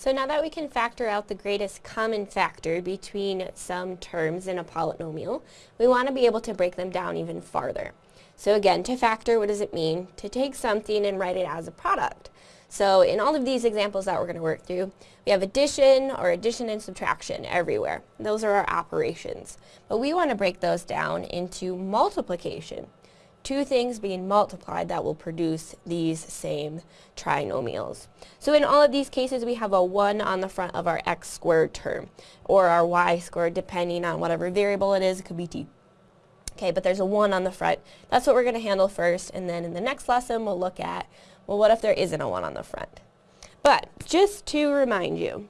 So now that we can factor out the greatest common factor between some terms in a polynomial, we want to be able to break them down even farther. So again, to factor, what does it mean? To take something and write it as a product. So in all of these examples that we're going to work through, we have addition or addition and subtraction everywhere. Those are our operations. But we want to break those down into multiplication two things being multiplied that will produce these same trinomials. So in all of these cases we have a 1 on the front of our x squared term or our y squared depending on whatever variable it is, it could be t. Okay, but there's a 1 on the front. That's what we're going to handle first and then in the next lesson we'll look at, well what if there isn't a 1 on the front? But just to remind you,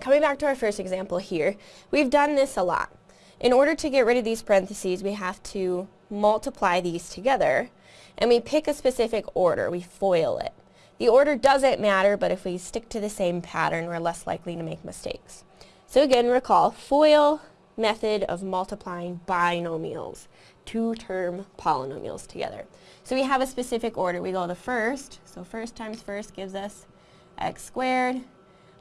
coming back to our first example here, we've done this a lot. In order to get rid of these parentheses, we have to multiply these together, and we pick a specific order. We FOIL it. The order doesn't matter, but if we stick to the same pattern, we're less likely to make mistakes. So again, recall, FOIL method of multiplying binomials, two-term polynomials together. So we have a specific order. We go the first, so first times first gives us x squared.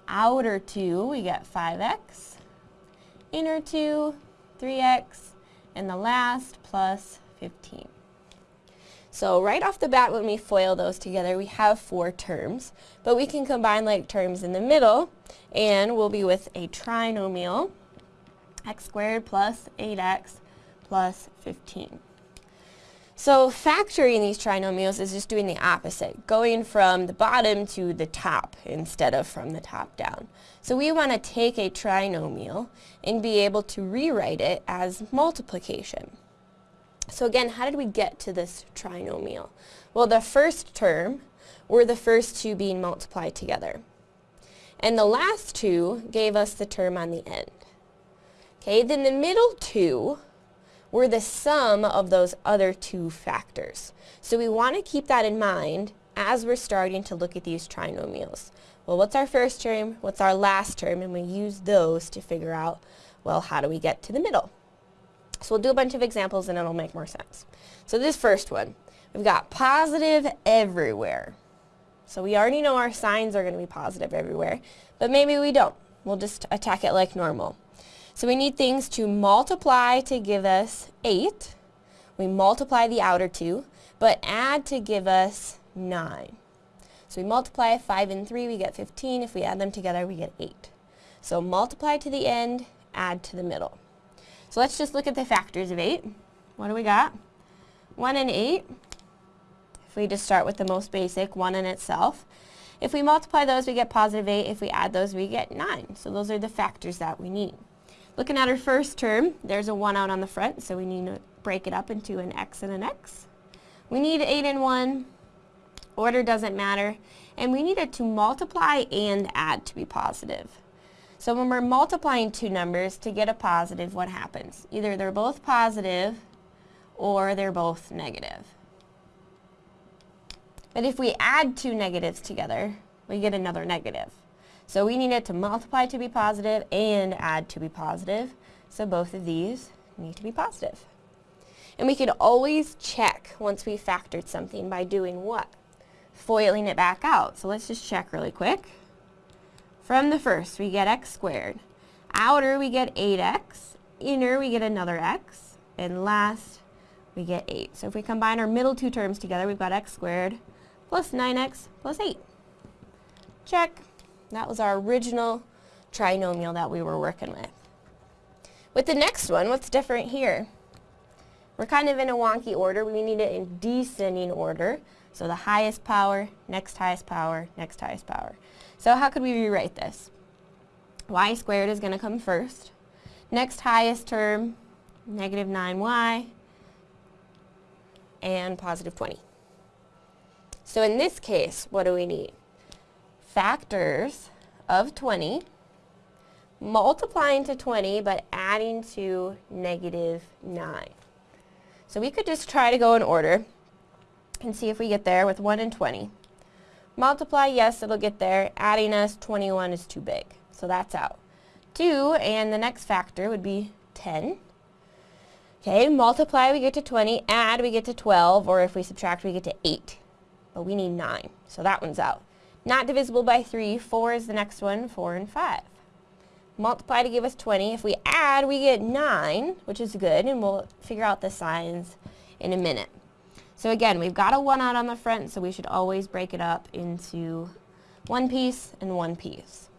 Outer 2, we get 5x. Inner 2, 3x, and the last plus 15. So right off the bat when we FOIL those together we have four terms, but we can combine like terms in the middle and we'll be with a trinomial x squared plus 8x plus 15. So factoring these trinomials is just doing the opposite, going from the bottom to the top instead of from the top down. So we want to take a trinomial and be able to rewrite it as multiplication. So again, how did we get to this trinomial? Well, the first term were the first two being multiplied together. And the last two gave us the term on the end. Okay, then the middle two were the sum of those other two factors. So we want to keep that in mind as we're starting to look at these trinomials. Well, what's our first term? What's our last term? And we use those to figure out, well, how do we get to the middle? So we'll do a bunch of examples and it'll make more sense. So this first one, we've got positive everywhere. So we already know our signs are going to be positive everywhere, but maybe we don't. We'll just attack it like normal. So we need things to multiply to give us 8. We multiply the outer two, but add to give us 9. So we multiply 5 and 3, we get 15. If we add them together, we get 8. So multiply to the end, add to the middle. So let's just look at the factors of 8. What do we got? 1 and 8. If we just start with the most basic, 1 in itself. If we multiply those, we get positive 8. If we add those, we get 9. So those are the factors that we need. Looking at our first term, there's a 1 out on the front, so we need to break it up into an x and an x. We need 8 and 1. Order doesn't matter. And we need it to multiply and add to be positive. So when we're multiplying two numbers to get a positive, what happens? Either they're both positive or they're both negative. But if we add two negatives together, we get another negative. So we need it to multiply to be positive and add to be positive. So both of these need to be positive. And we can always check once we factored something by doing what? Foiling it back out. So let's just check really quick. From the first, we get x squared. Outer, we get 8x. Inner, we get another x. And last, we get 8. So if we combine our middle two terms together, we've got x squared plus 9x plus 8. Check. That was our original trinomial that we were working with. With the next one, what's different here? We're kind of in a wonky order. We need it in descending order. So the highest power, next highest power, next highest power. So how could we rewrite this? y squared is going to come first. Next highest term, negative 9y, and positive 20. So in this case, what do we need? Factors of 20, multiplying to 20, but adding to negative 9. So we could just try to go in order and see if we get there with 1 and 20. Multiply, yes, it'll get there. Adding us 21 is too big, so that's out. 2, and the next factor would be 10. Okay, multiply, we get to 20. Add, we get to 12, or if we subtract, we get to 8. But we need 9, so that one's out. Not divisible by 3, 4 is the next one, 4 and 5. Multiply to give us 20. If we add, we get 9, which is good, and we'll figure out the signs in a minute. So again, we've got a 1 out on the front, so we should always break it up into one piece and one piece.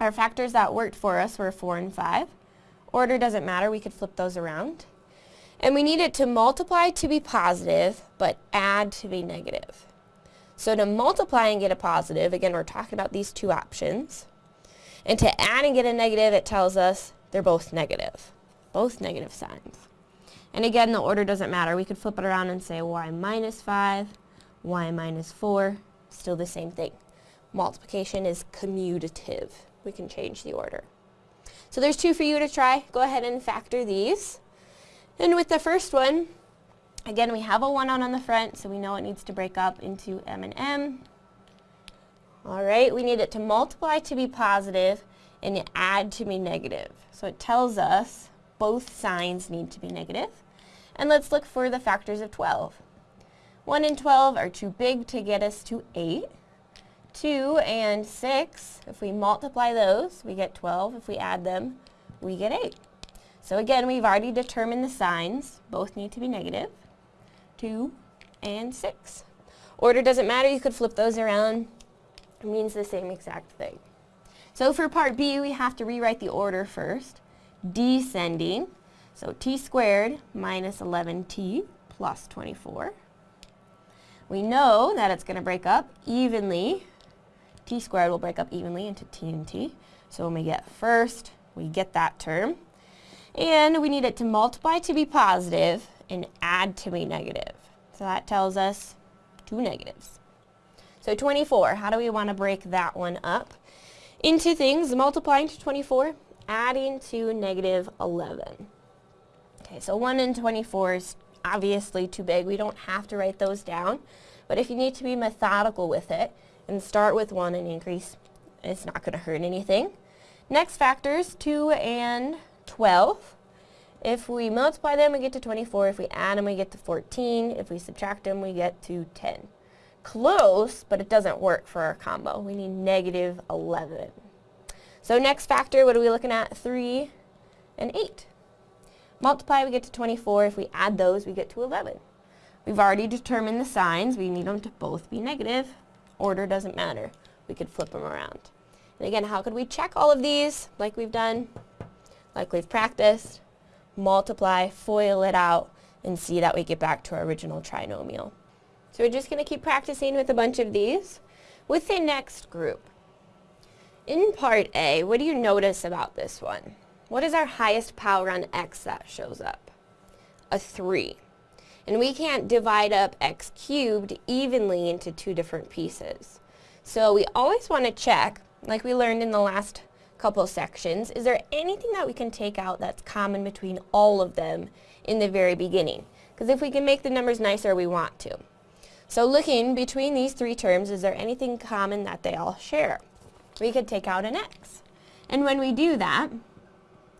Our factors that worked for us were 4 and 5. Order doesn't matter, we could flip those around. And we need it to multiply to be positive, but add to be negative. So to multiply and get a positive, again, we're talking about these two options. And to add and get a negative, it tells us they're both negative, both negative signs. And again, the order doesn't matter. We could flip it around and say y minus 5, y minus 4, still the same thing. Multiplication is commutative. We can change the order. So there's two for you to try. Go ahead and factor these. And with the first one, again, we have a 1 on on the front, so we know it needs to break up into m and m. All right, we need it to multiply to be positive and add to be negative. So it tells us both signs need to be negative. And let's look for the factors of 12. 1 and 12 are too big to get us to 8. 2 and 6, if we multiply those, we get 12. If we add them, we get 8. So again, we've already determined the signs. Both need to be negative. 2 and 6. Order doesn't matter. You could flip those around. It means the same exact thing. So for part B, we have to rewrite the order first. Descending. So t squared minus 11t plus 24. We know that it's going to break up evenly. t squared will break up evenly into t and t. So when we get first, we get that term. And we need it to multiply to be positive and add to be negative. So that tells us two negatives. So 24, how do we want to break that one up? Into things, multiplying to 24, adding to negative 11. Okay, so 1 and 24 is obviously too big. We don't have to write those down. But if you need to be methodical with it and start with 1 and increase, it's not going to hurt anything. Next factors, 2 and 12. If we multiply them, we get to 24. If we add them, we get to 14. If we subtract them, we get to 10. Close, but it doesn't work for our combo. We need negative 11. So next factor, what are we looking at? 3 and 8. Multiply, we get to 24. If we add those, we get to 11. We've already determined the signs. We need them to both be negative. Order doesn't matter. We could flip them around. And again, how could we check all of these like we've done, like we've practiced? Multiply, FOIL it out, and see that we get back to our original trinomial. So we're just going to keep practicing with a bunch of these. With the next group, in part A, what do you notice about this one? What is our highest power on x that shows up? A 3. And we can't divide up x cubed evenly into two different pieces. So we always want to check, like we learned in the last couple sections, is there anything that we can take out that's common between all of them in the very beginning? Because if we can make the numbers nicer, we want to. So looking between these three terms, is there anything common that they all share? We could take out an x. And when we do that,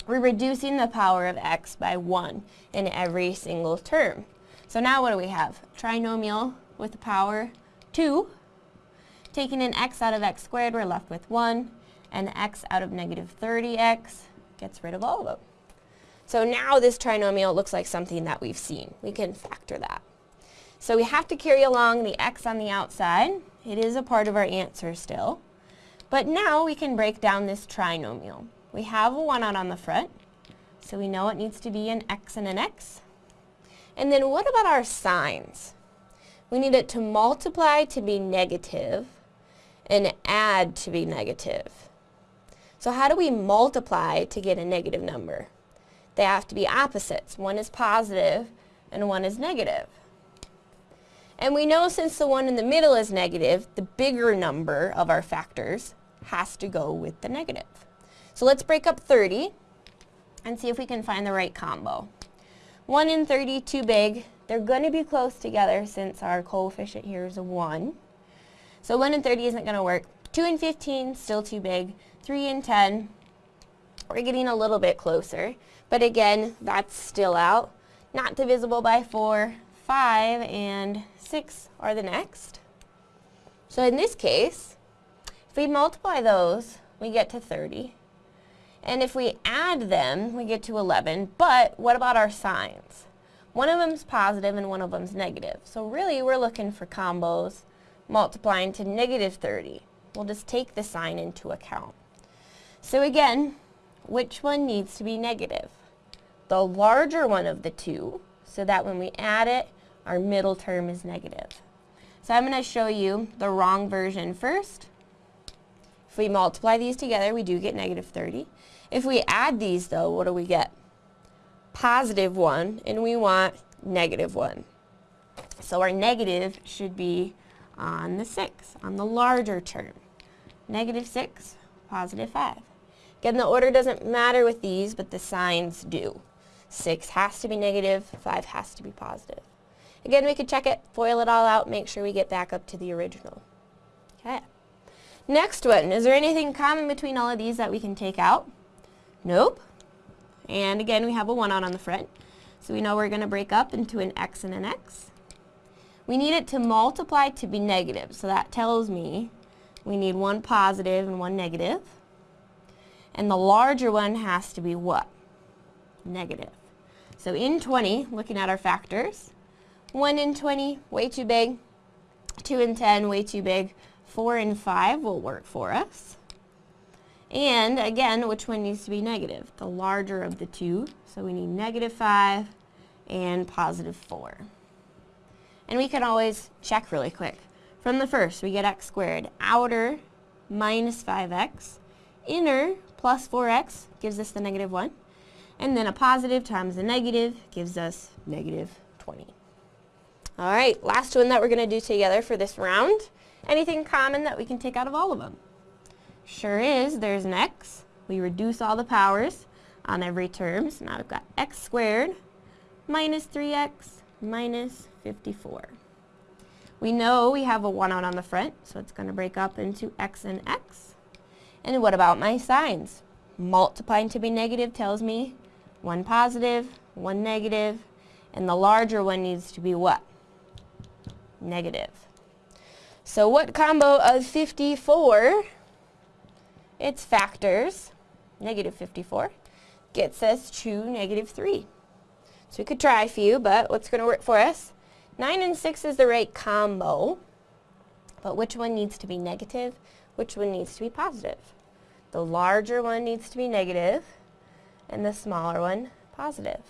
we're reducing the power of x by 1 in every single term. So now what do we have? Trinomial with the power 2. Taking an x out of x squared, we're left with 1. And x out of negative 30x gets rid of all of them. So now this trinomial looks like something that we've seen. We can factor that. So we have to carry along the x on the outside. It is a part of our answer still. But now we can break down this trinomial. We have a 1 out on the front, so we know it needs to be an x and an x. And then what about our signs? We need it to multiply to be negative and add to be negative. So how do we multiply to get a negative number? They have to be opposites. One is positive and one is negative. And we know since the one in the middle is negative, the bigger number of our factors has to go with the negative. So let's break up 30 and see if we can find the right combo. 1 and 30, too big. They're going to be close together since our coefficient here is a 1. So 1 and 30 isn't going to work. 2 and 15, still too big. 3 and 10, we're getting a little bit closer. But again, that's still out. Not divisible by 4. 5 and 6 are the next. So in this case, if we multiply those, we get to 30. And if we add them, we get to 11. But what about our signs? One of them's positive and one of them's negative. So really, we're looking for combos multiplying to negative 30. We'll just take the sign into account. So again, which one needs to be negative? The larger one of the two, so that when we add it, our middle term is negative. So I'm going to show you the wrong version first. If we multiply these together, we do get negative 30. If we add these, though, what do we get? Positive 1, and we want negative 1. So our negative should be on the 6, on the larger term. Negative 6, positive 5. Again, the order doesn't matter with these, but the signs do. 6 has to be negative, 5 has to be positive. Again, we could check it, FOIL it all out, make sure we get back up to the original. Okay. Next one, is there anything common between all of these that we can take out? Nope. And again, we have a 1 out on the front. So we know we're going to break up into an x and an x. We need it to multiply to be negative. So that tells me we need one positive and one negative. And the larger one has to be what? Negative. So in 20, looking at our factors, 1 in 20, way too big. 2 in 10, way too big. 4 and 5 will work for us. And again, which one needs to be negative? The larger of the two. So we need negative 5 and positive 4. And we can always check really quick. From the first, we get x squared. Outer minus 5x. Inner plus 4x gives us the negative 1. And then a positive times a negative gives us negative 20. All right, last one that we're going to do together for this round. Anything common that we can take out of all of them? Sure is, there's an x. We reduce all the powers on every term. So now we've got x squared minus 3x minus 54. We know we have a 1 out on the front, so it's going to break up into x and x. And what about my signs? Multiplying to be negative tells me one positive, one negative, and the larger one needs to be what? Negative. So what combo of 54, its factors, negative 54, gets us to negative 3. So we could try a few, but what's going to work for us? 9 and 6 is the right combo, but which one needs to be negative? Which one needs to be positive? The larger one needs to be negative, and the smaller one positive.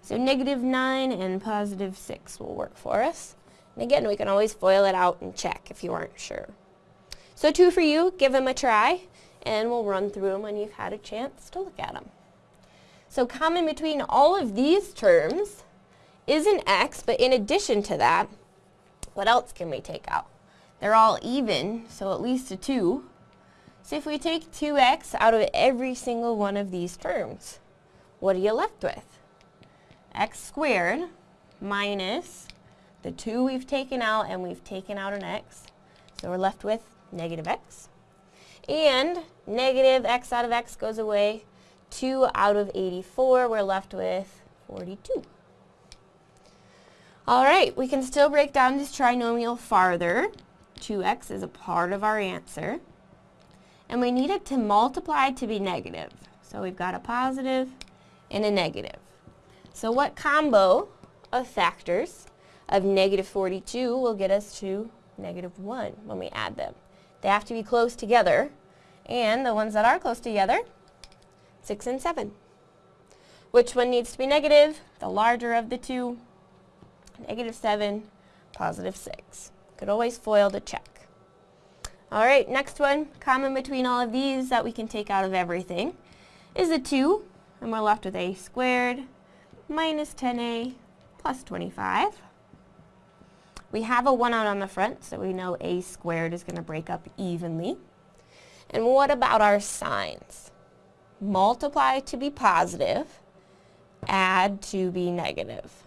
So negative 9 and positive 6 will work for us. And again, we can always FOIL it out and check if you aren't sure. So two for you, give them a try, and we'll run through them when you've had a chance to look at them. So common between all of these terms is an x, but in addition to that, what else can we take out? They're all even, so at least a 2. So if we take 2x out of every single one of these terms, what are you left with? x squared minus the 2 we've taken out, and we've taken out an x. So we're left with negative x. And negative x out of x goes away. 2 out of 84, we're left with 42. All right, we can still break down this trinomial farther. 2x is a part of our answer. And we need it to multiply to be negative. So we've got a positive and a negative. So what combo of factors of negative 42 will get us to negative 1 when we add them. They have to be close together, and the ones that are close together, 6 and 7. Which one needs to be negative? The larger of the two, negative 7, positive 6. Could always FOIL to check. All right, next one, common between all of these that we can take out of everything is a 2, and we're left with a squared minus 10a plus 25. We have a 1 out on the front, so we know a squared is going to break up evenly. And what about our signs? Multiply to be positive, add to be negative.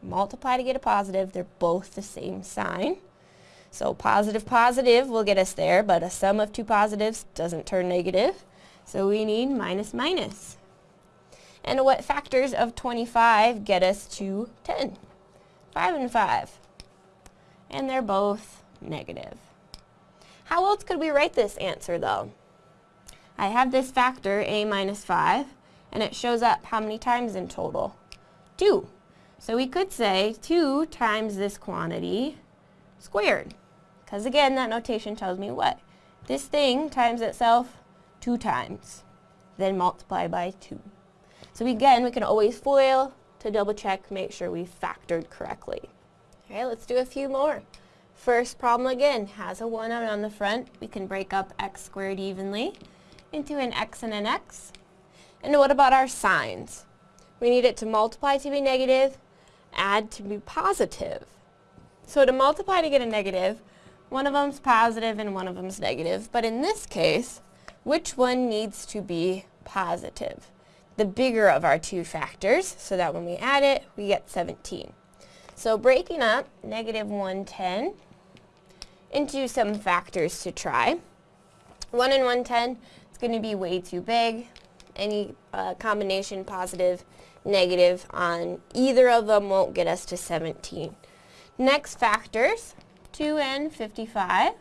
Multiply to get a positive, they're both the same sign. So positive, positive will get us there, but a sum of two positives doesn't turn negative. So we need minus, minus. And what factors of 25 get us to 10? 5 and 5 and they're both negative. How else could we write this answer though? I have this factor, a minus 5, and it shows up how many times in total? 2. So we could say 2 times this quantity squared. Because again, that notation tells me what? This thing times itself 2 times. Then multiply by 2. So again, we can always FOIL to double check, make sure we factored correctly. Okay, let's do a few more. First problem again has a 1 out on the front. We can break up x squared evenly into an x and an x. And what about our signs? We need it to multiply to be negative, add to be positive. So to multiply to get a negative, one of them's positive and one of them's negative. But in this case, which one needs to be positive? The bigger of our two factors, so that when we add it, we get 17. So breaking up negative 110 into some factors to try. 1 and 110 is going to be way too big. Any uh, combination positive, negative on either of them won't get us to 17. Next factors, 2 and 55.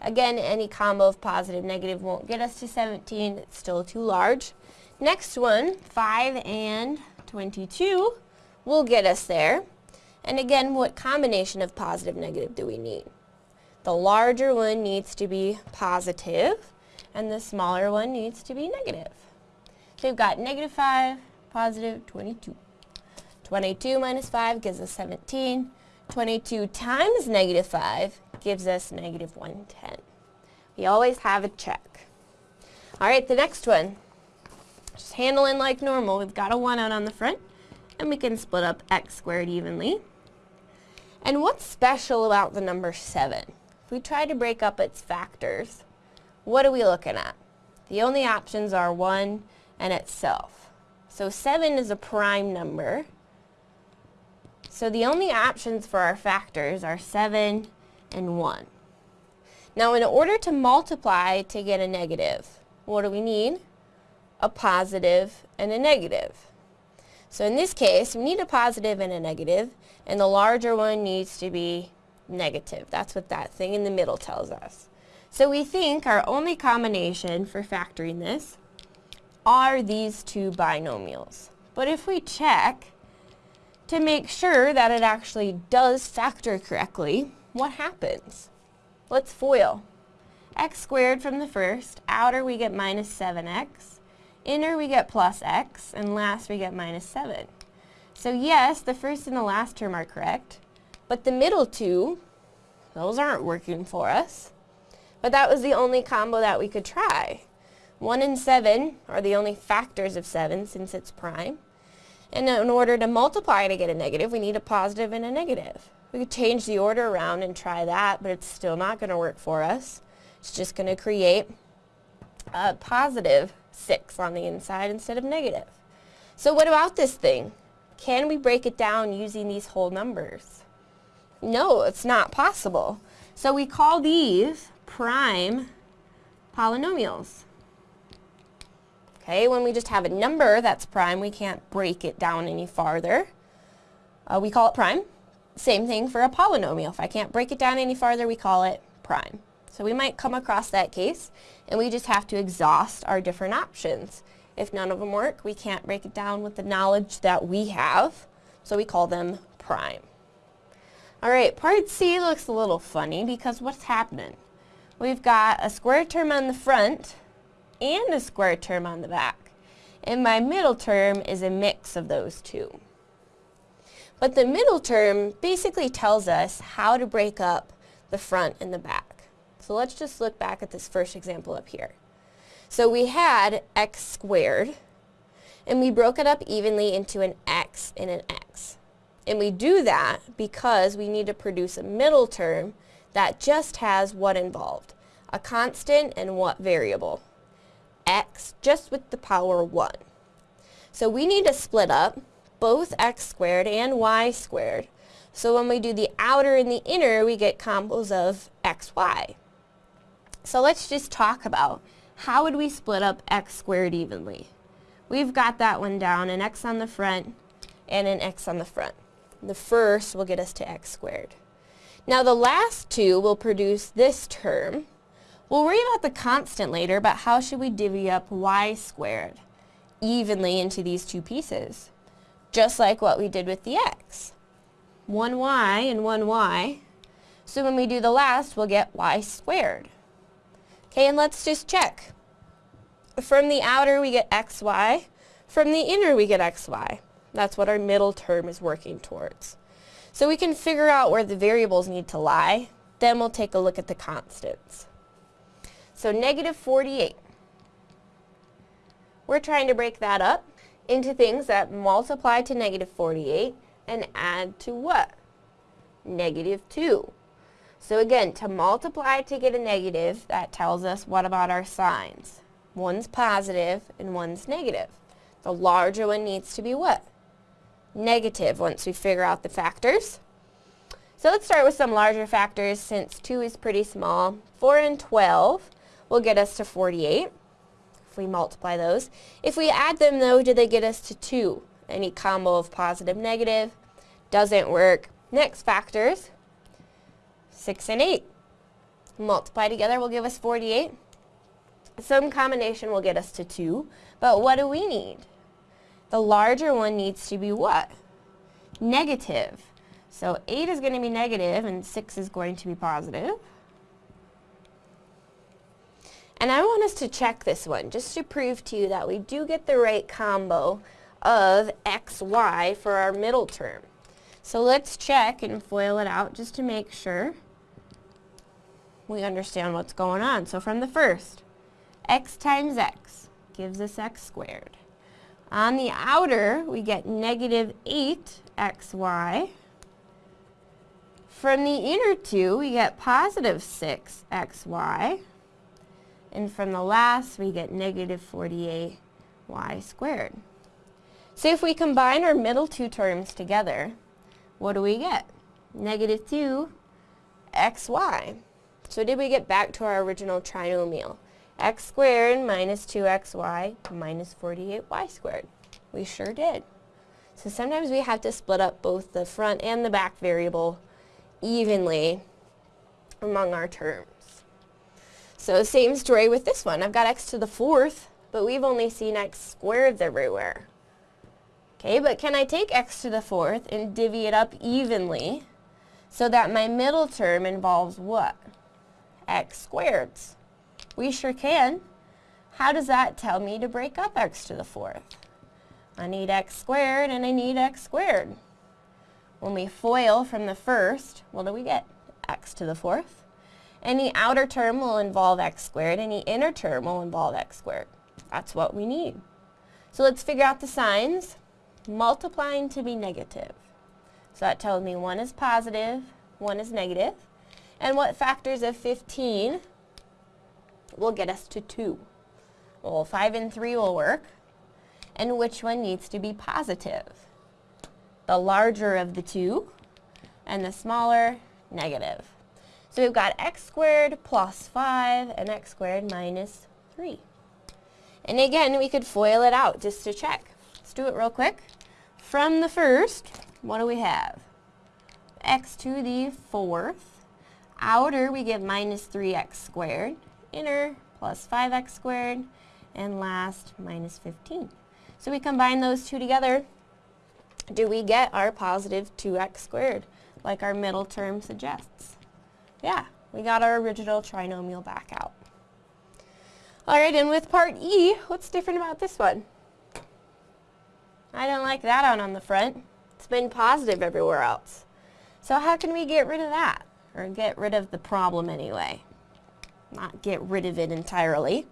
Again, any combo of positive, negative won't get us to 17. It's still too large. Next one, 5 and 22 will get us there. And again, what combination of positive, negative do we need? The larger one needs to be positive, and the smaller one needs to be negative. So we've got negative 5, positive 22. 22 minus 5 gives us 17. 22 times negative 5 gives us negative 110. We always have a check. All right, the next one. Just handling like normal. We've got a 1 out on the front, and we can split up x squared evenly. And what's special about the number 7? If we try to break up its factors, what are we looking at? The only options are 1 and itself. So 7 is a prime number. So the only options for our factors are 7 and 1. Now in order to multiply to get a negative, what do we need? A positive and a negative. So in this case, we need a positive and a negative, and the larger one needs to be negative. That's what that thing in the middle tells us. So we think our only combination for factoring this are these two binomials. But if we check to make sure that it actually does factor correctly, what happens? Let's FOIL. x squared from the first, outer we get minus 7x, inner we get plus x, and last we get minus 7. So yes, the first and the last term are correct, but the middle two, those aren't working for us. But that was the only combo that we could try. 1 and 7 are the only factors of 7 since it's prime. And in order to multiply to get a negative, we need a positive and a negative. We could change the order around and try that, but it's still not going to work for us. It's just going to create a positive 6 on the inside instead of negative. So what about this thing? Can we break it down using these whole numbers? No, it's not possible. So we call these prime polynomials. Okay, when we just have a number that's prime, we can't break it down any farther. Uh, we call it prime. Same thing for a polynomial. If I can't break it down any farther, we call it prime. So we might come across that case, and we just have to exhaust our different options. If none of them work, we can't break it down with the knowledge that we have, so we call them prime. Alright, part C looks a little funny because what's happening? We've got a square term on the front and a square term on the back. And my middle term is a mix of those two. But the middle term basically tells us how to break up the front and the back. So let's just look back at this first example up here. So we had x squared, and we broke it up evenly into an x and an x. And we do that because we need to produce a middle term that just has what involved? A constant and what variable? X just with the power 1. So we need to split up both x squared and y squared. So when we do the outer and the inner, we get combos of xy. So let's just talk about how would we split up x squared evenly? We've got that one down, an x on the front and an x on the front. The first will get us to x squared. Now the last two will produce this term, We'll worry about the constant later, but how should we divvy up y squared evenly into these two pieces? Just like what we did with the x. 1y and 1y. So when we do the last, we'll get y squared. Okay, and let's just check. From the outer, we get xy. From the inner, we get xy. That's what our middle term is working towards. So we can figure out where the variables need to lie. Then we'll take a look at the constants. So negative 48. We're trying to break that up into things that multiply to negative 48 and add to what? Negative 2. So again, to multiply to get a negative, that tells us what about our signs? One's positive and one's negative. The larger one needs to be what? Negative once we figure out the factors. So let's start with some larger factors since 2 is pretty small. 4 and 12 will get us to 48 if we multiply those. If we add them though, do they get us to 2? Any combo of positive, negative doesn't work. Next factors, 6 and 8. Multiply together will give us 48. Some combination will get us to 2, but what do we need? The larger one needs to be what? Negative. So 8 is going to be negative and 6 is going to be positive. And I want us to check this one just to prove to you that we do get the right combo of xy for our middle term. So let's check and FOIL it out just to make sure we understand what's going on. So from the first, x times x gives us x squared. On the outer, we get negative 8xy. From the inner two, we get positive 6xy. And from the last, we get negative 48y squared. So if we combine our middle two terms together, what do we get? Negative 2 xy. So did we get back to our original trinomial? x squared minus 2xy minus 48y squared. We sure did. So sometimes we have to split up both the front and the back variable evenly among our terms. So same story with this one. I've got x to the fourth, but we've only seen x squareds everywhere. Okay, but can I take x to the fourth and divvy it up evenly so that my middle term involves what? x squareds. We sure can. How does that tell me to break up x to the fourth? I need x squared and I need x squared. When we FOIL from the first, what do we get? x to the fourth. Any outer term will involve x squared. Any inner term will involve x squared. That's what we need. So let's figure out the signs. Multiplying to be negative. So that tells me one is positive, one is negative. And what factors of 15 will get us to 2? Well, 5 and 3 will work. And which one needs to be positive? The larger of the two, and the smaller, negative. So we've got x squared plus 5 and x squared minus 3. And again, we could FOIL it out just to check. Let's do it real quick. From the first, what do we have? x to the fourth Outer, we get minus 3x squared. Inner, plus 5x squared. And last, minus 15. So we combine those two together. Do we get our positive 2x squared, like our middle term suggests? Yeah, we got our original trinomial back out. All right, and with part E, what's different about this one? I don't like that out on the front. It's been positive everywhere else. So how can we get rid of that? or get rid of the problem anyway. Not get rid of it entirely.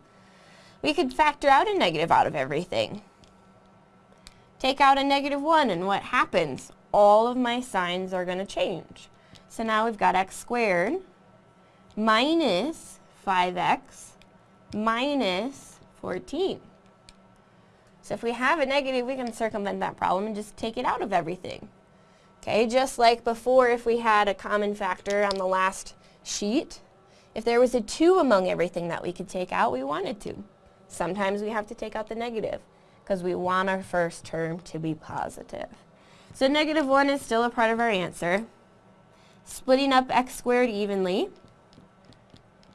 We could factor out a negative out of everything. Take out a negative 1 and what happens? All of my signs are going to change. So now we've got x squared minus 5x minus 14. So if we have a negative, we can circumvent that problem and just take it out of everything. Okay, just like before if we had a common factor on the last sheet, if there was a 2 among everything that we could take out, we wanted to. Sometimes we have to take out the negative because we want our first term to be positive. So negative 1 is still a part of our answer. Splitting up x squared evenly.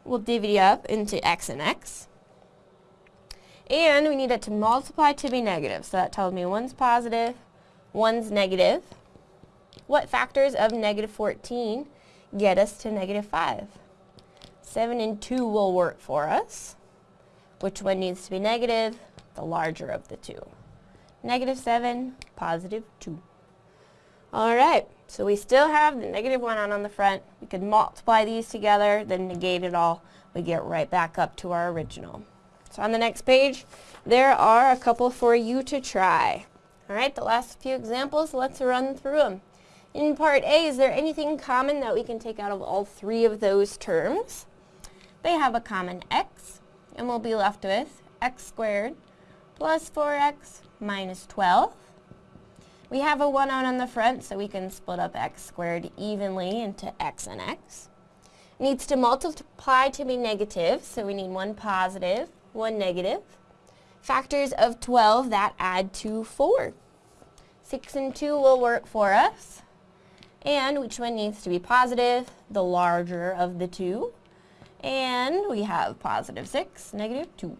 we'll divvy up into x and x. And we need it to multiply to be negative. So that tells me one's positive, one's negative. What factors of negative 14 get us to negative 5? 7 and 2 will work for us. Which one needs to be negative? The larger of the two. Negative 7, positive 2. Alright, so we still have the negative 1 on, on the front. We could multiply these together, then negate it all. We get right back up to our original. So on the next page, there are a couple for you to try. Alright, the last few examples, let's run through them. In part A, is there anything common that we can take out of all three of those terms? They have a common x, and we'll be left with x squared plus 4x minus 12. We have a 1 out on the front, so we can split up x squared evenly into x and x. Needs to multiply to be negative, so we need one positive, one negative. Factors of 12 that add to 4. 6 and 2 will work for us. And which one needs to be positive? The larger of the two. And we have positive 6, negative 2.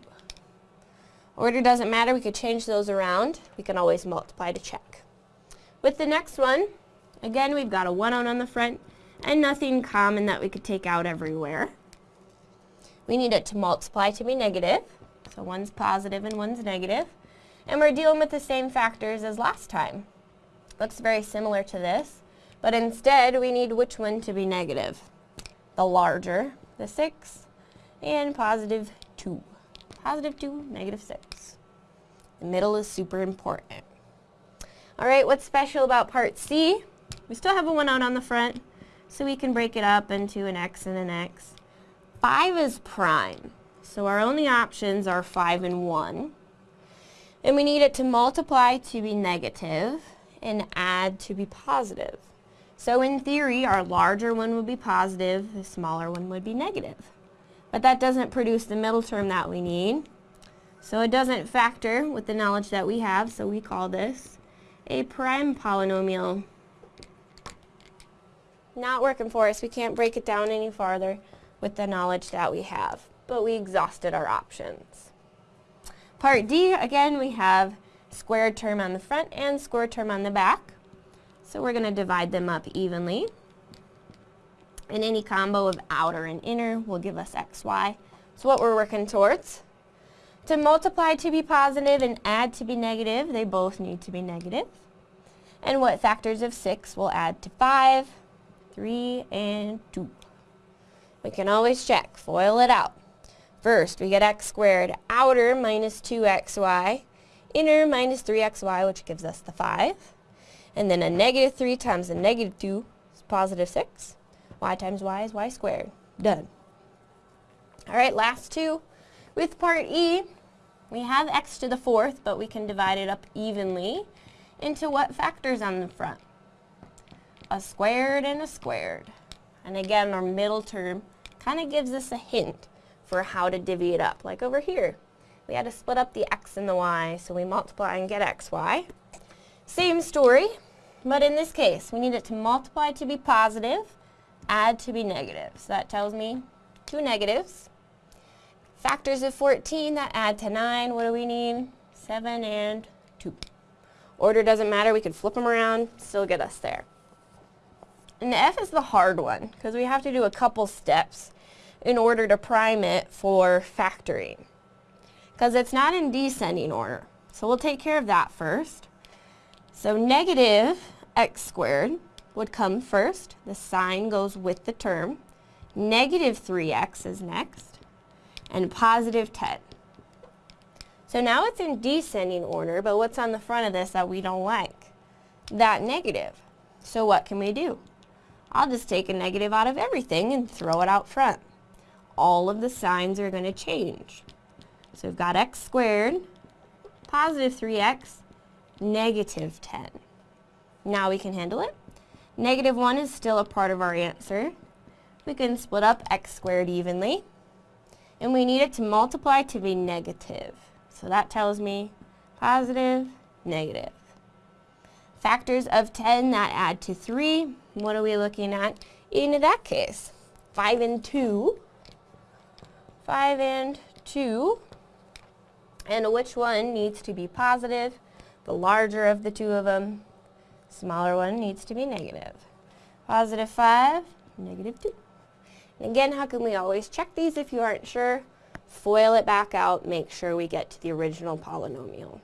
Order doesn't matter, we could change those around. We can always multiply to check. With the next one, again we've got a 1 out on the front and nothing common that we could take out everywhere. We need it to multiply to be negative. So one's positive and one's negative. And we're dealing with the same factors as last time. Looks very similar to this. But instead, we need which one to be negative? The larger, the 6, and positive 2. Positive 2, negative 6. The middle is super important. Alright, what's special about part C? We still have a 1 out on the front, so we can break it up into an x and an x. 5 is prime, so our only options are 5 and 1. And we need it to multiply to be negative and add to be positive. So in theory, our larger one would be positive, the smaller one would be negative. But that doesn't produce the middle term that we need. So it doesn't factor with the knowledge that we have, so we call this a prime polynomial. Not working for us. We can't break it down any farther with the knowledge that we have. But we exhausted our options. Part D, again, we have squared term on the front and square term on the back. So we're going to divide them up evenly. And any combo of outer and inner will give us xy. So what we're working towards. To multiply to be positive and add to be negative, they both need to be negative. And what factors of 6 will add to 5, 3, and 2. We can always check, FOIL it out. First, we get x squared, outer minus 2xy, inner minus 3xy, which gives us the 5. And then a negative 3 times a negative 2 is positive 6. y times y is y squared. Done. Alright, last two. With part E, we have x to the fourth, but we can divide it up evenly into what factors on the front? A squared and a squared. And again, our middle term kind of gives us a hint for how to divvy it up. Like over here, we had to split up the x and the y, so we multiply and get xy. Same story, but in this case, we need it to multiply to be positive, add to be negative. So that tells me two negatives. Factors of 14 that add to 9, what do we need? 7 and 2. Order doesn't matter, we can flip them around, still get us there. And the F is the hard one, because we have to do a couple steps in order to prime it for factoring. Because it's not in descending order. So we'll take care of that first. So negative x squared would come first. The sign goes with the term. Negative 3x is next. And positive 10. So now it's in descending order, but what's on the front of this that we don't like? That negative. So what can we do? I'll just take a negative out of everything and throw it out front. All of the signs are going to change. So we've got x squared, positive 3x, negative 10. Now we can handle it. Negative 1 is still a part of our answer. We can split up x squared evenly. And we need it to multiply to be negative. So that tells me positive, negative. Factors of 10 that add to 3. What are we looking at in that case? 5 and 2. 5 and 2. And which one needs to be positive? The larger of the two of them. Smaller one needs to be negative. Positive 5, negative 2. And again, how can we always check these if you aren't sure? FOIL it back out, make sure we get to the original polynomial.